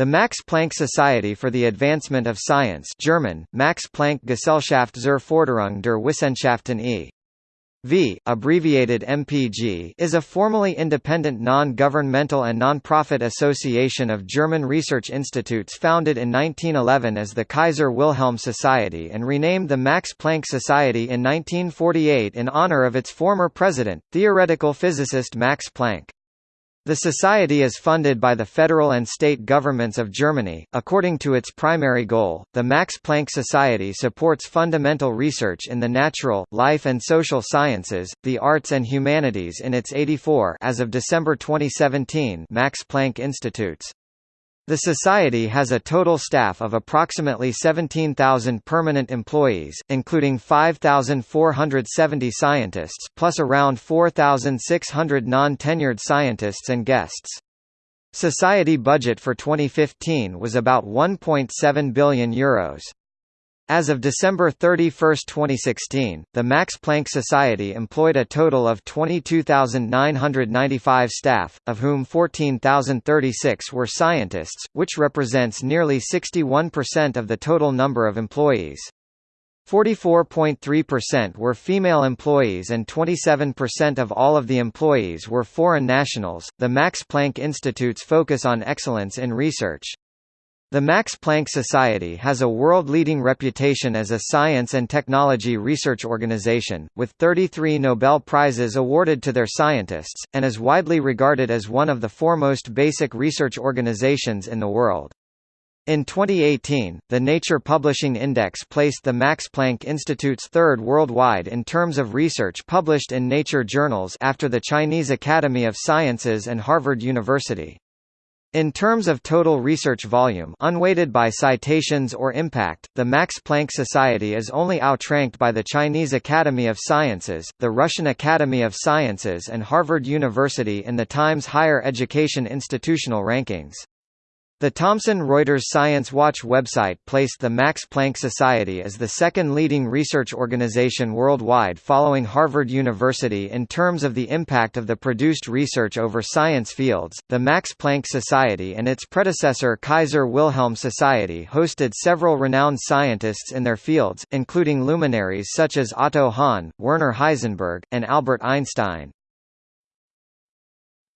The Max Planck Society for the Advancement of Science German, Max Planck Gesellschaft zur Förderung der Wissenschaften e.V., abbreviated MPG is a formally independent non-governmental and non-profit association of German research institutes founded in 1911 as the Kaiser Wilhelm Society and renamed the Max Planck Society in 1948 in honor of its former president, theoretical physicist Max Planck. The society is funded by the federal and state governments of Germany. According to its primary goal, the Max Planck Society supports fundamental research in the natural, life and social sciences, the arts and humanities in its 84 as of December 2017 Max Planck Institutes. The Society has a total staff of approximately 17,000 permanent employees, including 5,470 scientists plus around 4,600 non-tenured scientists and guests. Society budget for 2015 was about €1.7 billion. Euros. As of December 31, 2016, the Max Planck Society employed a total of 22,995 staff, of whom 14,036 were scientists, which represents nearly 61% of the total number of employees. 44.3% were female employees and 27% of all of the employees were foreign nationals. The Max Planck Institute's focus on excellence in research, the Max Planck Society has a world-leading reputation as a science and technology research organization, with 33 Nobel Prizes awarded to their scientists, and is widely regarded as one of the foremost basic research organizations in the world. In 2018, the Nature Publishing Index placed the Max Planck Institute's third worldwide in terms of research published in Nature journals after the Chinese Academy of Sciences and Harvard University. In terms of total research volume unweighted by citations or impact, the Max Planck Society is only outranked by the Chinese Academy of Sciences, the Russian Academy of Sciences and Harvard University in the Times Higher Education Institutional Rankings. The Thomson Reuters Science Watch website placed the Max Planck Society as the second leading research organization worldwide following Harvard University in terms of the impact of the produced research over science fields. The Max Planck Society and its predecessor Kaiser Wilhelm Society hosted several renowned scientists in their fields, including luminaries such as Otto Hahn, Werner Heisenberg, and Albert Einstein.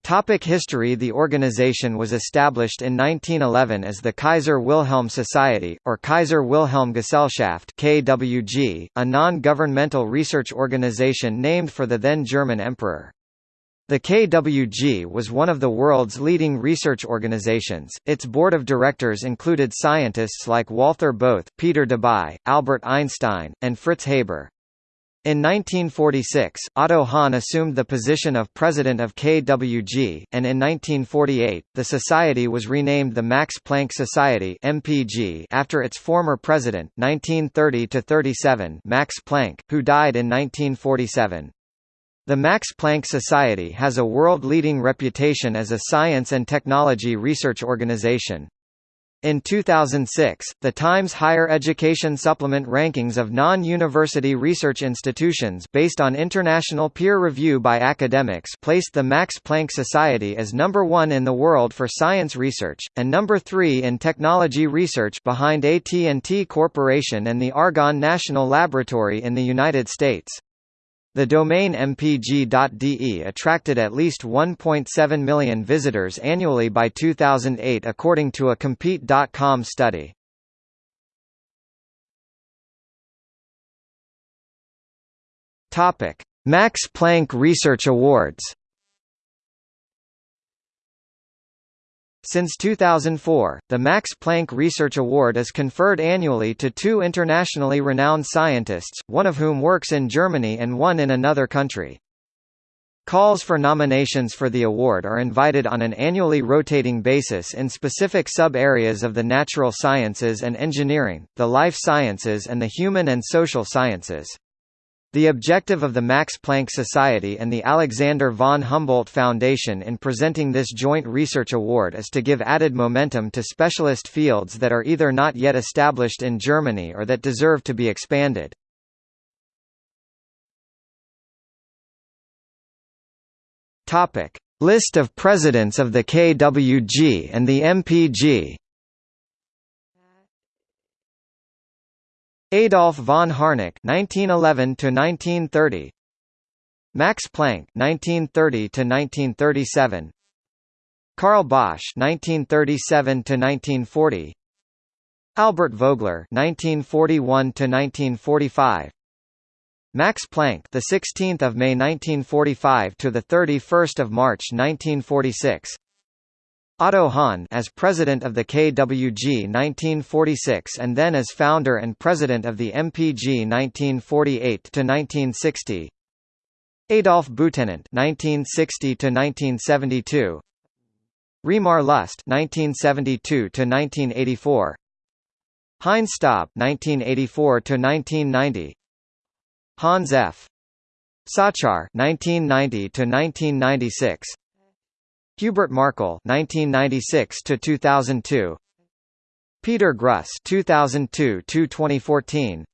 Topic history The organization was established in 1911 as the Kaiser Wilhelm Society, or Kaiser Wilhelm Gesellschaft KWG, a non-governmental research organization named for the then German emperor. The KWG was one of the world's leading research organizations. Its board of directors included scientists like Walther Bothe, Peter Debye, Albert Einstein, and Fritz Haber. In 1946, Otto Hahn assumed the position of president of KWG, and in 1948, the society was renamed the Max Planck Society (MPG) after its former president, 1930–37, Max Planck, who died in 1947. The Max Planck Society has a world-leading reputation as a science and technology research organization. In 2006, the Times Higher Education Supplement rankings of non-university research institutions based on international peer review by academics placed the Max Planck Society as number one in the world for science research, and number three in technology research behind AT&T Corporation and the Argonne National Laboratory in the United States. The domain mpg.de attracted at least 1.7 million visitors annually by 2008 according to a Compete.com study. Max Planck Research Awards Since 2004, the Max Planck Research Award is conferred annually to two internationally renowned scientists, one of whom works in Germany and one in another country. Calls for nominations for the award are invited on an annually rotating basis in specific sub-areas of the natural sciences and engineering, the life sciences and the human and social sciences. The objective of the Max Planck Society and the Alexander von Humboldt Foundation in presenting this joint research award is to give added momentum to specialist fields that are either not yet established in Germany or that deserve to be expanded. List of presidents of the KWG and the MPG. Adolf von Harnack (1911–1930), Max Planck (1930–1937), Karl Bosch (1937–1940), Albert Vogler (1941–1945). Max Planck, the 16th of May 1945 to the 31st of March 1946. Otto Hahn as president of the KWG 1946 and then as founder and president of the MPG 1948 to 1960. Adolf Butenandt 1960 to 1972. Reimar Lust 1972 to 1984. Heinz Staab 1984 to 1990. Hans F. Zacher 1990 to 1996. Hubert Markl 1996 to 2002. Peter Gruss 2002 to 2014.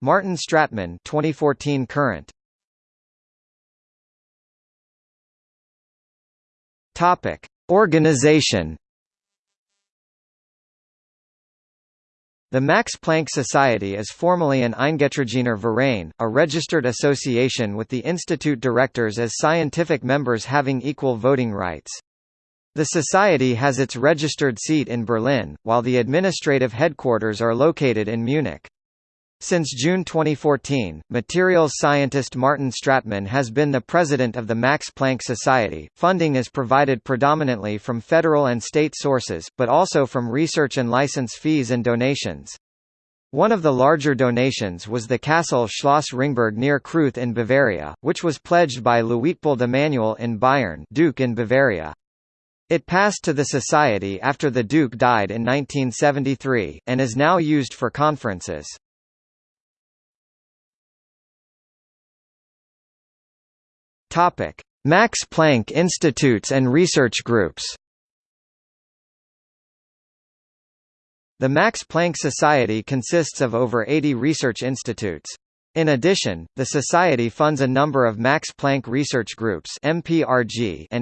Martin Stratmann 2014 current. Topic: Organization The Max Planck Society is formally an Eingetragener Verein, a registered association with the institute directors as scientific members having equal voting rights. The society has its registered seat in Berlin, while the administrative headquarters are located in Munich. Since June 2014, materials scientist Martin Stratmann has been the president of the Max Planck Society. Funding is provided predominantly from federal and state sources, but also from research and license fees and donations. One of the larger donations was the Castle Schloss Ringberg near Kreuth in Bavaria, which was pledged by Luitpold Emanuel in Bayern Duke in Bavaria. It passed to the Society after the Duke died in 1973, and is now used for conferences. Topic: Max Planck Institutes and research groups. The Max Planck Society consists of over 80 research institutes. In addition, the Society funds a number of Max Planck Research Groups and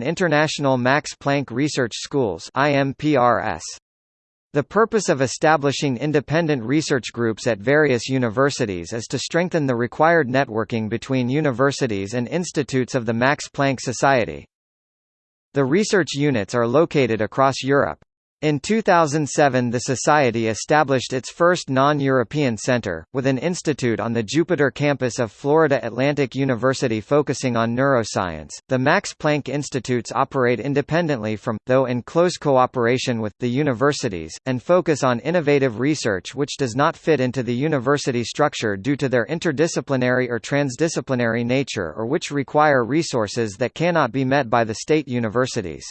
International Max Planck Research Schools. The purpose of establishing independent research groups at various universities is to strengthen the required networking between universities and institutes of the Max Planck Society. The research units are located across Europe. In 2007 the Society established its first non-European center, with an institute on the Jupiter campus of Florida Atlantic University focusing on neuroscience. The Max Planck Institutes operate independently from, though in close cooperation with, the universities, and focus on innovative research which does not fit into the university structure due to their interdisciplinary or transdisciplinary nature or which require resources that cannot be met by the state universities.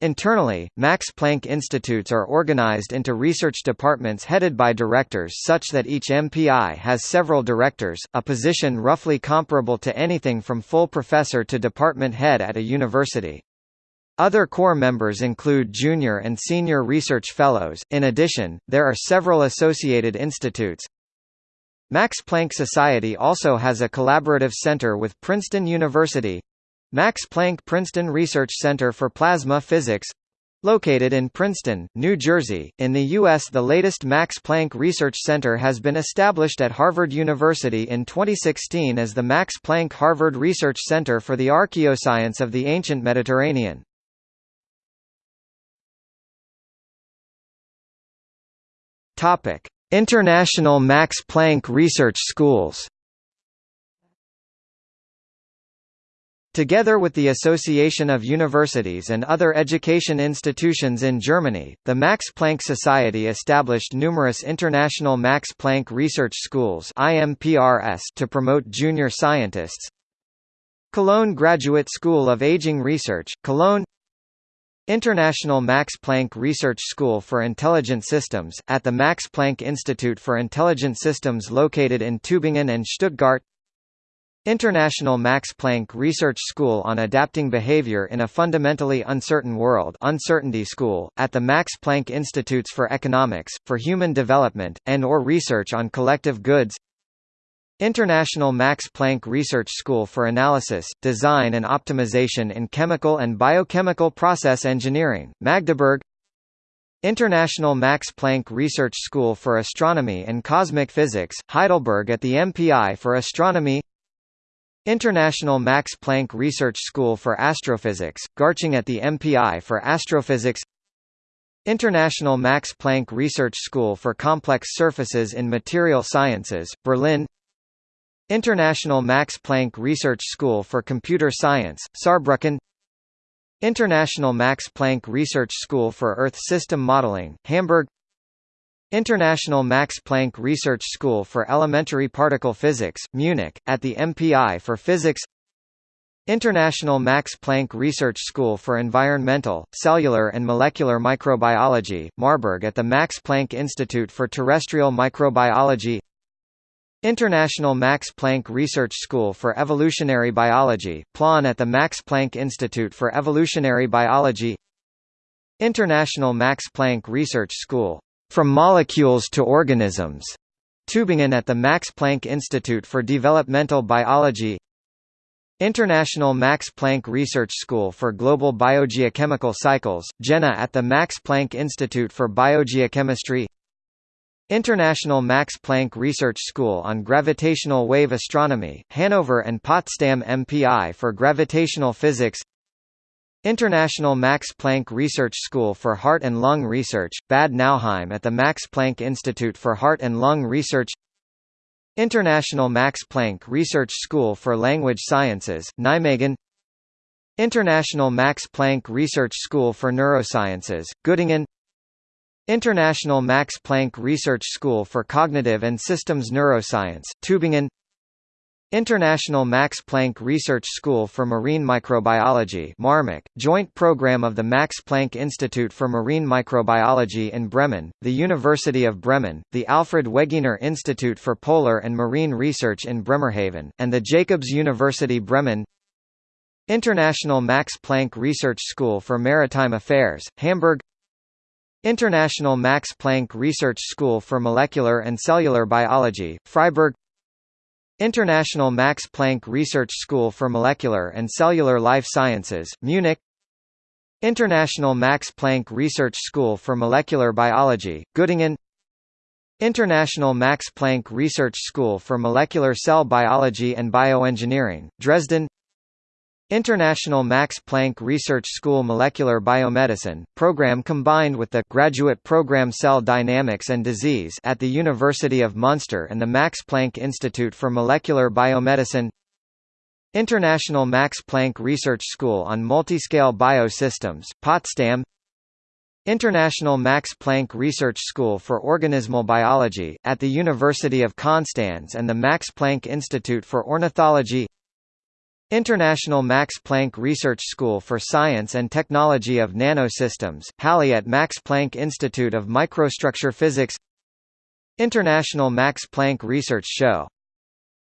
Internally, Max Planck Institutes are organized into research departments headed by directors such that each MPI has several directors, a position roughly comparable to anything from full professor to department head at a university. Other core members include junior and senior research fellows. In addition, there are several associated institutes. Max Planck Society also has a collaborative center with Princeton University, Max Planck Princeton Research Center for Plasma Physics Located in Princeton, New Jersey, in the U.S. the latest Max Planck Research Center has been established at Harvard University in 2016 as the Max Planck Harvard Research Center for the Archaeoscience of the Ancient Mediterranean. International Max Planck Research Schools Together with the Association of Universities and other education institutions in Germany, the Max Planck Society established numerous international Max Planck Research Schools to promote junior scientists. Cologne Graduate School of Aging Research, Cologne International Max Planck Research School for Intelligent Systems, at the Max Planck Institute for Intelligent Systems located in Tübingen and Stuttgart International Max Planck Research School on Adapting Behavior in a Fundamentally Uncertain World Uncertainty School, at the Max Planck Institutes for Economics, for Human Development, and or Research on Collective Goods. International Max Planck Research School for Analysis, Design and Optimization in Chemical and Biochemical Process Engineering, Magdeburg. International Max Planck Research School for Astronomy and Cosmic Physics, Heidelberg at the MPI for Astronomy International Max Planck Research School for Astrophysics, Garching at the MPI for Astrophysics. International Max Planck Research School for Complex Surfaces in Material Sciences, Berlin. International Max Planck Research School for Computer Science, Saarbrücken. International Max Planck Research School for Earth System Modeling, Hamburg International Max Planck Research School for Elementary Particle Physics, Munich, at the MPI for Physics. International Max Planck Research School for Environmental, Cellular and Molecular Microbiology, Marburg at the Max Planck Institute for Terrestrial Microbiology. International Max Planck Research School for Evolutionary Biology, Plön at the Max Planck Institute for Evolutionary Biology. International Max Planck Research School, From Molecules to Organisms, Tübingen at the Max Planck Institute for Developmental Biology International Max Planck Research School for Global Biogeochemical Cycles, Jena at the Max Planck Institute for Biogeochemistry International Max Planck Research School on Gravitational Wave Astronomy, Hanover and Potsdam MPI for Gravitational Physics International Max Planck Research School for Heart and Lung Research, Bad Nauheim at the Max Planck Institute for Heart and Lung Research. International Max Planck Research School for Language Sciences, Nijmegen. International Max Planck Research School for Neurosciences, Göttingen. International Max Planck Research School for Cognitive and Systems Neuroscience, Tübingen International Max Planck Research School for Marine Microbiology MarMic, joint program of the Max Planck Institute for Marine Microbiology in Bremen, the University of Bremen, the Alfred Wegener Institute for Polar and Marine Research in Bremerhaven, and the Jacobs University Bremen. International Max Planck Research School for Maritime Affairs, Hamburg. International Max Planck Research School for Molecular and Cellular Biology, Freiburg International Max Planck Research School for Molecular and Cellular Life Sciences, Munich. International Max Planck Research School for Molecular Biology, Göttingen. International Max Planck Research School for Molecular Cell Biology and Bioengineering, Dresden International Max Planck Research School Molecular Biomedicine, program combined with the Graduate Program Cell Dynamics and Disease at the University of Munster and the Max Planck Institute for Molecular Biomedicine. International Max Planck Research School on Multiscale Biosystems, Potsdam. International Max Planck Research School for Organismal Biology, at the University of Konstanz and the Max Planck Institute for Ornithology International Max Planck Research School for Science and Technology of Nanosystems, Halle at Max Planck Institute of Microstructure Physics. International Max Planck Research Show.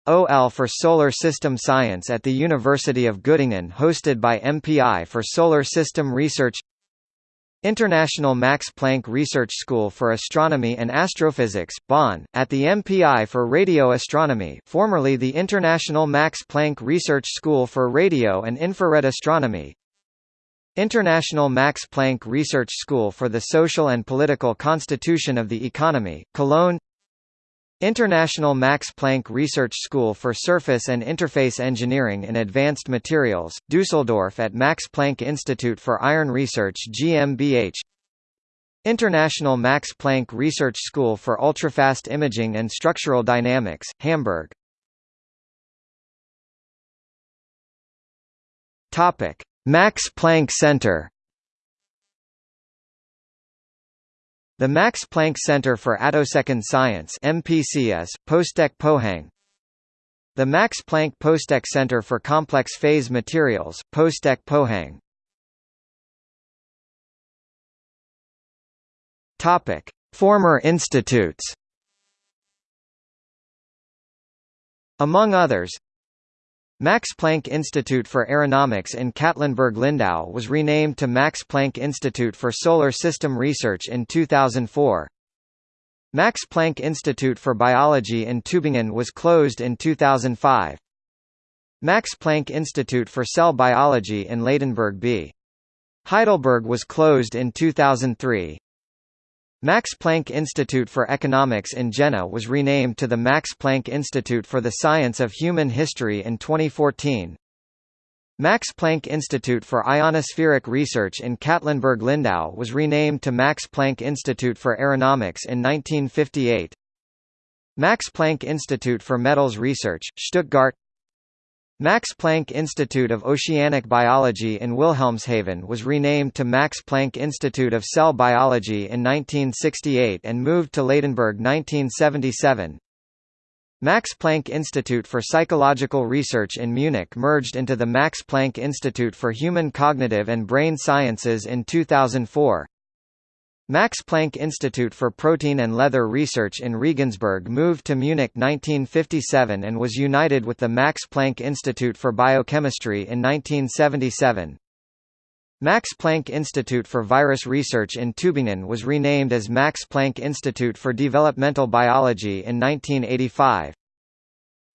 OL for Solar System Science at the University of Göttingen hosted by MPI for Solar System Research International Max Planck Research School for Astronomy and Astrophysics, Bonn, at the MPI for Radio Astronomy formerly the International Max Planck Research School for Radio and Infrared Astronomy. International Max Planck Research School for the Social and Political Constitution of the Economy, Cologne International Max Planck Research School for Surface and Interface Engineering and Advanced Materials, Düsseldorf at Max Planck Institute for Iron Research GmbH International Max Planck Research School for Ultrafast Imaging and Structural Dynamics, Hamburg. Max Planck Center The Max Planck Center for Attosecond Science MPCS, POSTECH Pohang. The Max Planck POSTECH Center for Complex Phase Materials, Postek Pohang. Former institutes. Among others, Max Planck Institute for Aeronomy in Katlenburg-Lindau was renamed to Max Planck Institute for Solar System Research in 2004. Max Planck Institute for Biology in Tübingen was closed in 2005. Max Planck Institute for Cell Biology in Ladenburg B. Heidelberg was closed in 2003. Max Planck Institute for Economics in Jena was renamed to the Max Planck Institute for the Science of Human History in 2014. Max Planck Institute for Ionospheric Research in Katlenburg-Lindau was renamed to Max Planck Institute for Aeronomy in 1958. Max Planck Institute for Metals Research, Stuttgart Max Planck Institute of Oceanic Biology in Wilhelmshaven was renamed to Max Planck Institute of Cell Biology in 1968 and moved to Ladenburg 1977. Max Planck Institute for Psychological Research in Munich merged into the Max Planck Institute for Human Cognitive and Brain Sciences in 2004. Max Planck Institute for Protein and Leather Research in Regensburg moved to Munich 1957 and was united with the Max Planck Institute for Biochemistry in 1977. Max Planck Institute for Virus Research in Tübingen was renamed as Max Planck Institute for Developmental Biology in 1985.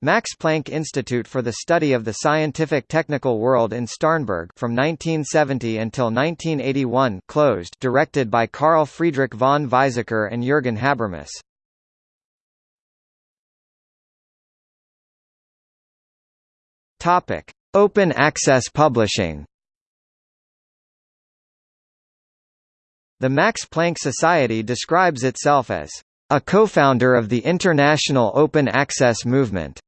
Max Planck Institute for the Study of the Scientific Technical World in Starnberg from 1970 until 1981 closed directed by Carl Friedrich von Weizsäcker and Jürgen Habermas. Topic: Open access publishing The Max Planck Society describes itself as a co-founder of the international open access movement.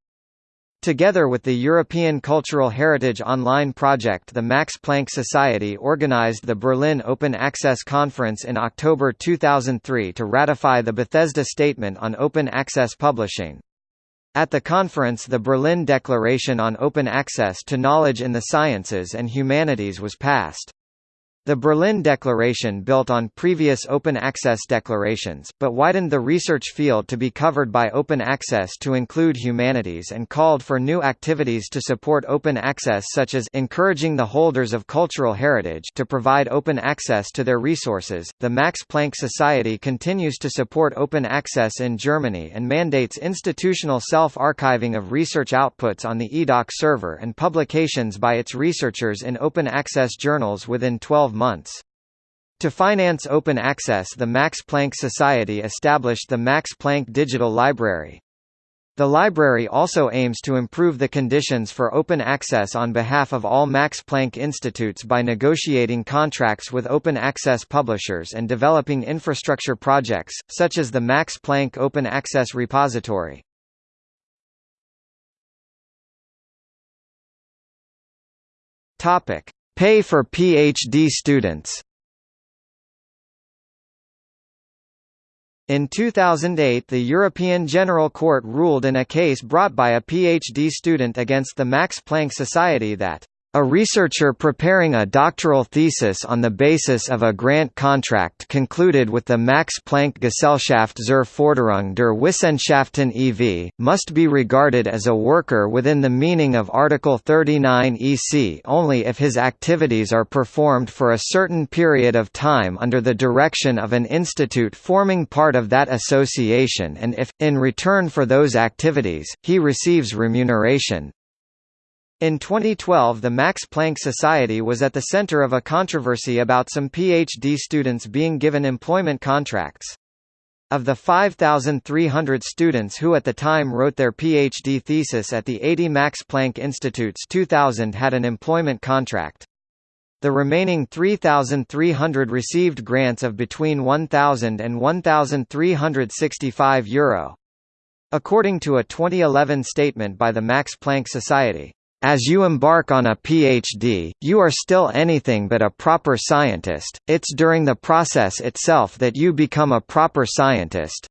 Together with the European Cultural Heritage Online project the Max Planck Society organized the Berlin Open Access Conference in October 2003 to ratify the Bethesda Statement on Open Access Publishing. At the conference the Berlin Declaration on Open Access to Knowledge in the Sciences and Humanities was passed. The Berlin Declaration built on previous open access declarations, but widened the research field to be covered by open access to include humanities and called for new activities to support open access such as encouraging the holders of cultural heritage to provide open access to their resources. The Max Planck Society continues to support open access in Germany and mandates institutional self-archiving of research outputs on the EDOC server and publications by its researchers in open access journals within 12 months. To finance open access the Max Planck Society established the Max Planck Digital Library. The library also aims to improve the conditions for open access on behalf of all Max Planck institutes by negotiating contracts with open access publishers and developing infrastructure projects, such as the Max Planck Open Access Repository. Pay for PhD students. In 2008 the European General Court ruled in a case brought by a PhD student against the Max Planck Society that a researcher preparing a doctoral thesis on the basis of a grant contract concluded with the Max Planck Gesellschaft zur Förderung der Wissenschaften e.V., must be regarded as a worker within the meaning of Article 39 EC only if his activities are performed for a certain period of time under the direction of an institute forming part of that association and if, in return for those activities, he receives remuneration. In 2012 the Max Planck Society was at the center of a controversy about some PhD students being given employment contracts. Of the 5,300 students who at the time wrote their PhD thesis at the 80 Max Planck Institutes 2000 had an employment contract. The remaining 3,300 received grants of between 1,000 and 1,365 euro. According to a 2011 statement by the Max Planck Society, as you embark on a PhD, you are still anything but a proper scientist, it's during the process itself that you become a proper scientist.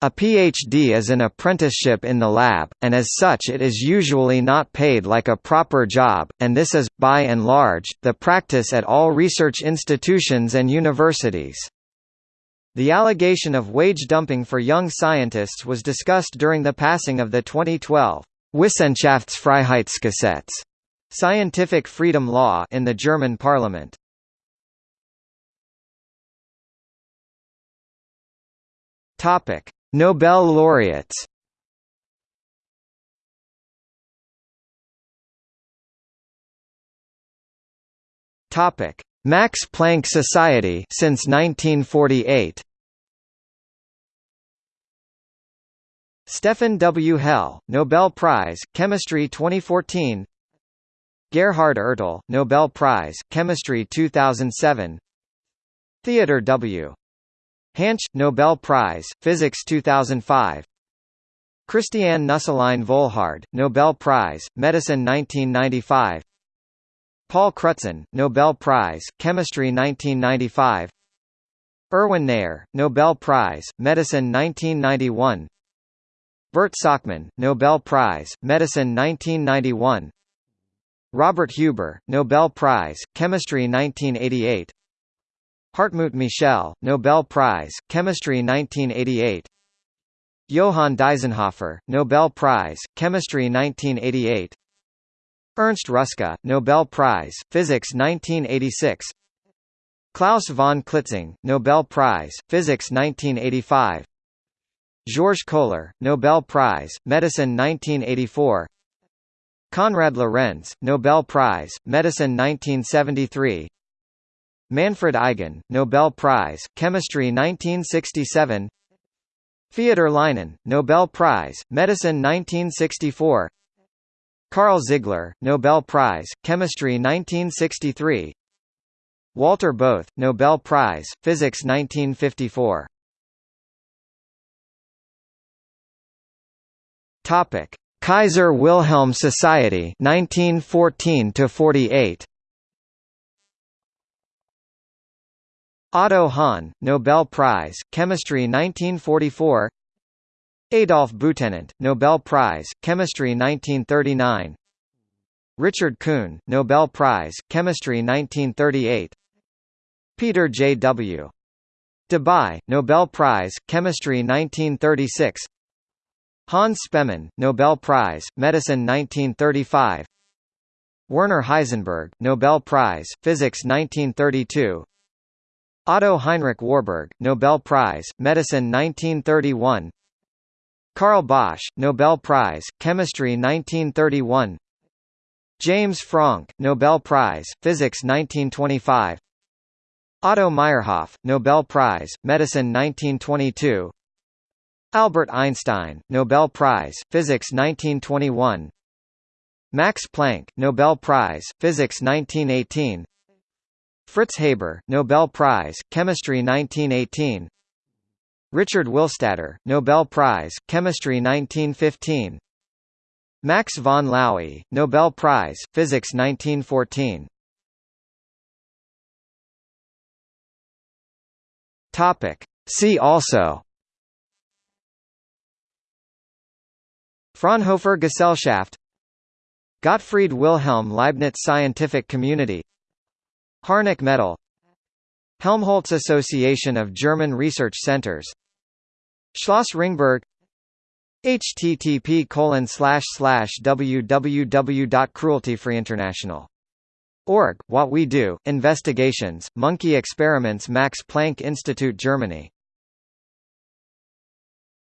A PhD is an apprenticeship in the lab, and as such it is usually not paid like a proper job, and this is, by and large, the practice at all research institutions and universities. The allegation of wage dumping for young scientists was discussed during the passing of the 2012 Wissenschaftsfreiheitsgesetz scientific freedom law in the German parliament. Topic: Nobel laureates. Topic: Max Planck Society since 1948. Stefan W. Hell, Nobel Prize, Chemistry 2014 Gerhard Ertl, Nobel Prize, Chemistry 2007 Theodor W. Hänsch, Nobel Prize, Physics 2005 Christiane Nusslein Volhard, Nobel Prize, Medicine 1995 Paul Crutzen, Nobel Prize, Chemistry 1995 Erwin Neher, Nobel Prize, Medicine 1991 Bert Sakmann, Nobel Prize, Medicine 1991 Robert Huber, Nobel Prize, Chemistry 1988 Hartmut Michel, Nobel Prize, Chemistry 1988 Johann Deisenhofer, Nobel Prize, Chemistry 1988 Ernst Ruska, Nobel Prize, Physics 1986 Klaus von Klitzing, Nobel Prize, Physics 1985 Georges Kohler, Nobel Prize, Medicine 1984 Konrad Lorenz, Nobel Prize, Medicine 1973 Manfred Eigen, Nobel Prize, Chemistry 1967 Feodor Lynen, Nobel Prize, Medicine 1964 Karl Ziegler, Nobel Prize, Chemistry 1963 Walter Bothe, Nobel Prize, Physics 1954 Topic: Kaiser Wilhelm Society 1914 to 48. Otto Hahn, Nobel Prize, Chemistry 1944. Adolf Butenandt, Nobel Prize, Chemistry 1939. Richard Kuhn, Nobel Prize, Chemistry 1938. Peter J. W. Debye, Nobel Prize, Chemistry 1936. Hans Spemann, Nobel Prize, Medicine 1935 Werner Heisenberg, Nobel Prize, Physics 1932 Otto Heinrich Warburg, Nobel Prize, Medicine 1931 Carl Bosch, Nobel Prize, Chemistry 1931 James Franck, Nobel Prize, Physics 1925 Otto Meyerhof, Nobel Prize, Medicine 1922 Albert Einstein, Nobel Prize, Physics 1921 Max Planck, Nobel Prize, Physics 1918 Fritz Haber, Nobel Prize, Chemistry 1918 Richard Willstatter, Nobel Prize, Chemistry 1915 Max von Laue, Nobel Prize, Physics 1914 Topic. See also Fraunhofer Gesellschaft Gottfried Wilhelm Leibniz Scientific Community Harnack Medal Helmholtz Association of German Research Centers Schloss Ringberg http www.crueltyfreeinternational.org What We Do, Investigations, Monkey Experiments Max Planck Institute Germany